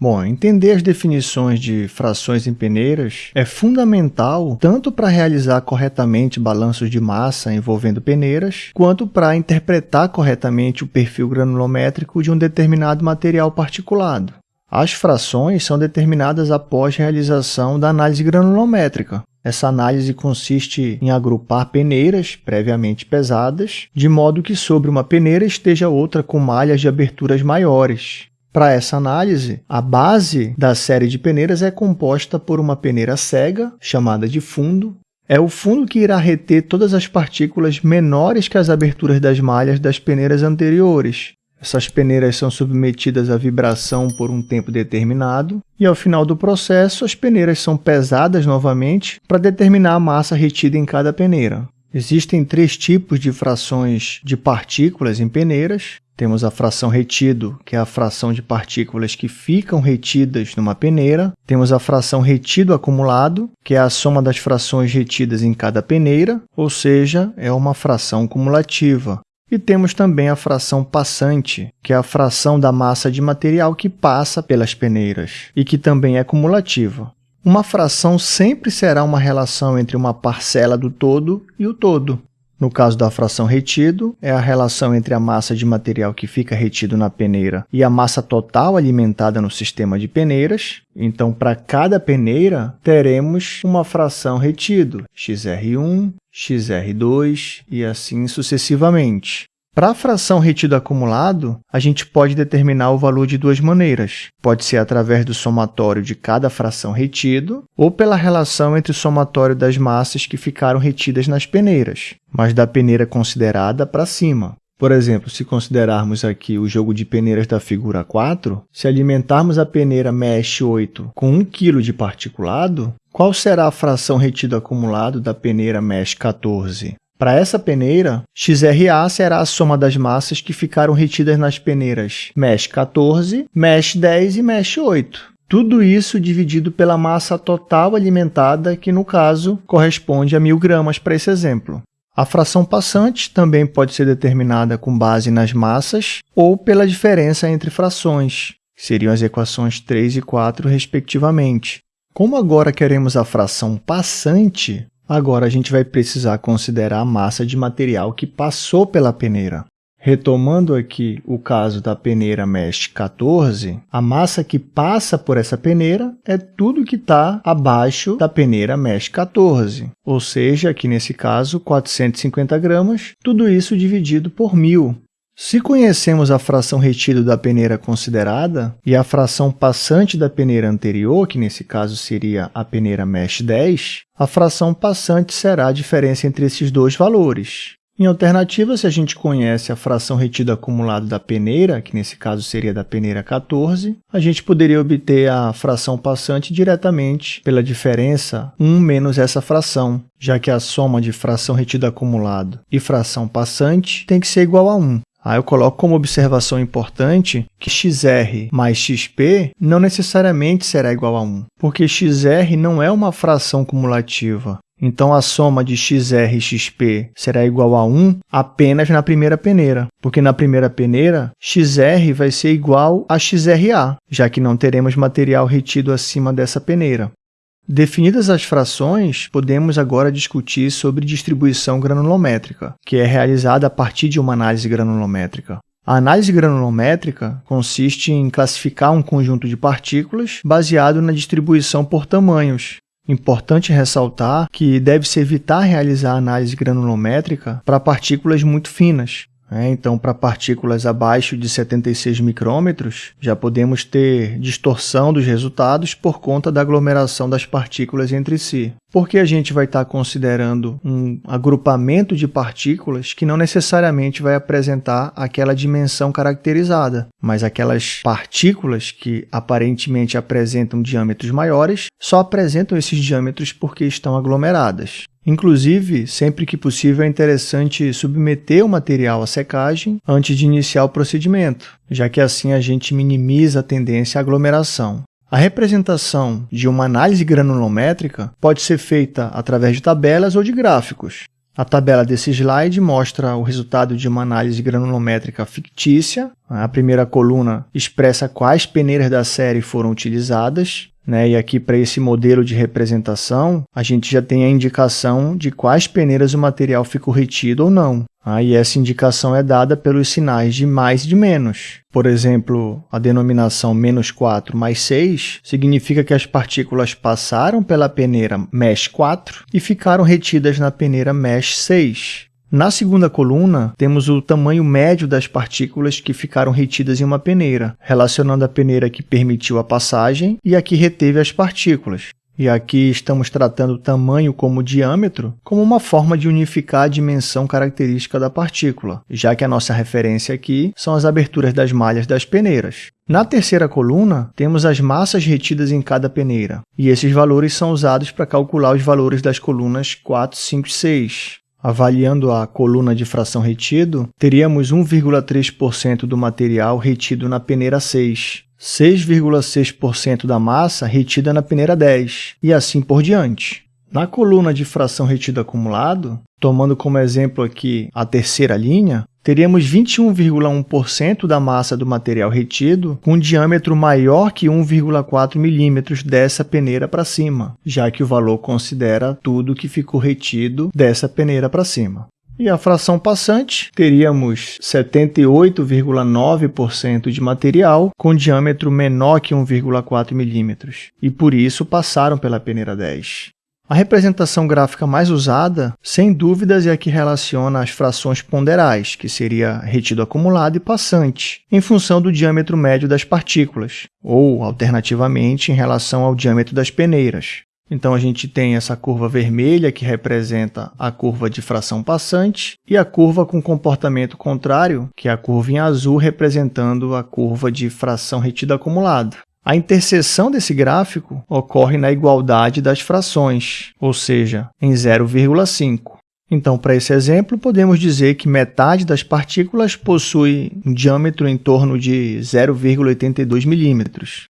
Bom, entender as definições de frações em peneiras é fundamental tanto para realizar corretamente balanços de massa envolvendo peneiras, quanto para interpretar corretamente o perfil granulométrico de um determinado material particulado. As frações são determinadas após realização da análise granulométrica. Essa análise consiste em agrupar peneiras previamente pesadas, de modo que sobre uma peneira esteja outra com malhas de aberturas maiores, para essa análise, a base da série de peneiras é composta por uma peneira cega, chamada de fundo. É o fundo que irá reter todas as partículas menores que as aberturas das malhas das peneiras anteriores. Essas peneiras são submetidas à vibração por um tempo determinado e, ao final do processo, as peneiras são pesadas novamente para determinar a massa retida em cada peneira. Existem três tipos de frações de partículas em peneiras. Temos a fração retido, que é a fração de partículas que ficam retidas numa peneira. Temos a fração retido acumulado, que é a soma das frações retidas em cada peneira, ou seja, é uma fração cumulativa. E temos também a fração passante, que é a fração da massa de material que passa pelas peneiras e que também é cumulativa. Uma fração sempre será uma relação entre uma parcela do todo e o todo. No caso da fração retido, é a relação entre a massa de material que fica retido na peneira e a massa total alimentada no sistema de peneiras. Então, para cada peneira, teremos uma fração retido, xr1, xr2 e assim sucessivamente. Para a fração retido acumulado, a gente pode determinar o valor de duas maneiras. Pode ser através do somatório de cada fração retido ou pela relação entre o somatório das massas que ficaram retidas nas peneiras, mas da peneira considerada para cima. Por exemplo, se considerarmos aqui o jogo de peneiras da figura 4, se alimentarmos a peneira mesh 8 com 1 kg de particulado, qual será a fração retido acumulado da peneira mesh 14? Para essa peneira, XRA será a soma das massas que ficaram retidas nas peneiras mesh 14, mesh 10 e mesh 8. Tudo isso dividido pela massa total alimentada, que no caso corresponde a 1.000 gramas para esse exemplo. A fração passante também pode ser determinada com base nas massas ou pela diferença entre frações, que seriam as equações 3 e 4, respectivamente. Como agora queremos a fração passante, Agora, a gente vai precisar considerar a massa de material que passou pela peneira. Retomando aqui o caso da peneira mesh 14, a massa que passa por essa peneira é tudo que está abaixo da peneira mesh 14, ou seja, aqui nesse caso, 450 gramas, tudo isso dividido por 1.000. Se conhecemos a fração retida da peneira considerada e a fração passante da peneira anterior, que nesse caso seria a peneira mesh 10, a fração passante será a diferença entre esses dois valores. Em alternativa, se a gente conhece a fração retida acumulada da peneira, que nesse caso seria da peneira 14, a gente poderia obter a fração passante diretamente pela diferença 1 menos essa fração, já que a soma de fração retida acumulado e fração passante tem que ser igual a 1. Aí eu coloco como observação importante que xr mais xp não necessariamente será igual a 1, porque xr não é uma fração cumulativa. Então, a soma de xr e xp será igual a 1 apenas na primeira peneira, porque na primeira peneira, xr vai ser igual a xra, já que não teremos material retido acima dessa peneira. Definidas as frações, podemos agora discutir sobre distribuição granulométrica, que é realizada a partir de uma análise granulométrica. A análise granulométrica consiste em classificar um conjunto de partículas baseado na distribuição por tamanhos. Importante ressaltar que deve-se evitar realizar análise granulométrica para partículas muito finas, é, então, para partículas abaixo de 76 micrômetros, já podemos ter distorção dos resultados por conta da aglomeração das partículas entre si. Porque a gente vai estar considerando um agrupamento de partículas que não necessariamente vai apresentar aquela dimensão caracterizada, mas aquelas partículas que aparentemente apresentam diâmetros maiores só apresentam esses diâmetros porque estão aglomeradas. Inclusive, sempre que possível, é interessante submeter o material à secagem antes de iniciar o procedimento, já que assim a gente minimiza a tendência à aglomeração. A representação de uma análise granulométrica pode ser feita através de tabelas ou de gráficos. A tabela desse slide mostra o resultado de uma análise granulométrica fictícia. A primeira coluna expressa quais peneiras da série foram utilizadas. Né? E aqui, para esse modelo de representação, a gente já tem a indicação de quais peneiras o material ficou retido ou não. Ah, e essa indicação é dada pelos sinais de mais e de menos. Por exemplo, a denominação menos 4 mais 6 significa que as partículas passaram pela peneira mesh 4 e ficaram retidas na peneira mesh 6. Na segunda coluna, temos o tamanho médio das partículas que ficaram retidas em uma peneira, relacionando a peneira que permitiu a passagem e a que reteve as partículas. E aqui estamos tratando o tamanho como diâmetro como uma forma de unificar a dimensão característica da partícula, já que a nossa referência aqui são as aberturas das malhas das peneiras. Na terceira coluna, temos as massas retidas em cada peneira, e esses valores são usados para calcular os valores das colunas 4, 5 e 6. Avaliando a coluna de fração retido, teríamos 1,3% do material retido na peneira 6, 6,6% da massa retida na peneira 10, e assim por diante. Na coluna de fração retido acumulado, tomando como exemplo aqui a terceira linha, teríamos 21,1% da massa do material retido com um diâmetro maior que 1,4 milímetros dessa peneira para cima, já que o valor considera tudo que ficou retido dessa peneira para cima. E a fração passante, teríamos 78,9% de material com diâmetro menor que 1,4 milímetros, e por isso passaram pela peneira 10. A representação gráfica mais usada, sem dúvidas, é a que relaciona as frações ponderais, que seria retido acumulado e passante, em função do diâmetro médio das partículas, ou, alternativamente, em relação ao diâmetro das peneiras. Então, a gente tem essa curva vermelha, que representa a curva de fração passante, e a curva com comportamento contrário, que é a curva em azul, representando a curva de fração retida acumulada. A interseção desse gráfico ocorre na igualdade das frações, ou seja, em 0,5. Então, para esse exemplo, podemos dizer que metade das partículas possui um diâmetro em torno de 0,82 milímetros,